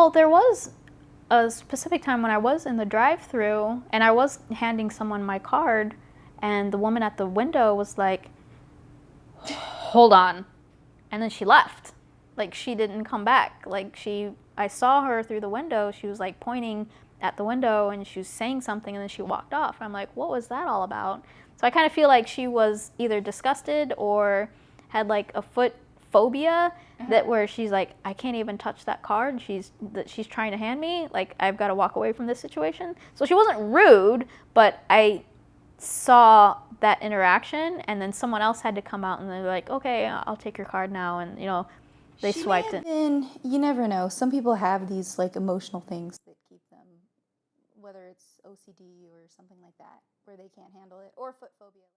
Well, there was a specific time when I was in the drive-through and I was handing someone my card, and the woman at the window was like, "Hold on," and then she left. Like she didn't come back. Like she, I saw her through the window. She was like pointing at the window and she was saying something, and then she walked off. I'm like, what was that all about? So I kind of feel like she was either disgusted or had like a foot phobia that uh-huh. where she's like, I can't even touch that card. She's that she's trying to hand me. Like I've got to walk away from this situation. So she wasn't rude, but I saw that interaction, and then someone else had to come out and they're like, okay, I'll take your card now, and you know, they She swiped it. been- you never know. Some people have these like emotional things that keep them, whether it's OCD or something like that, where they can't handle it, or foot phobia.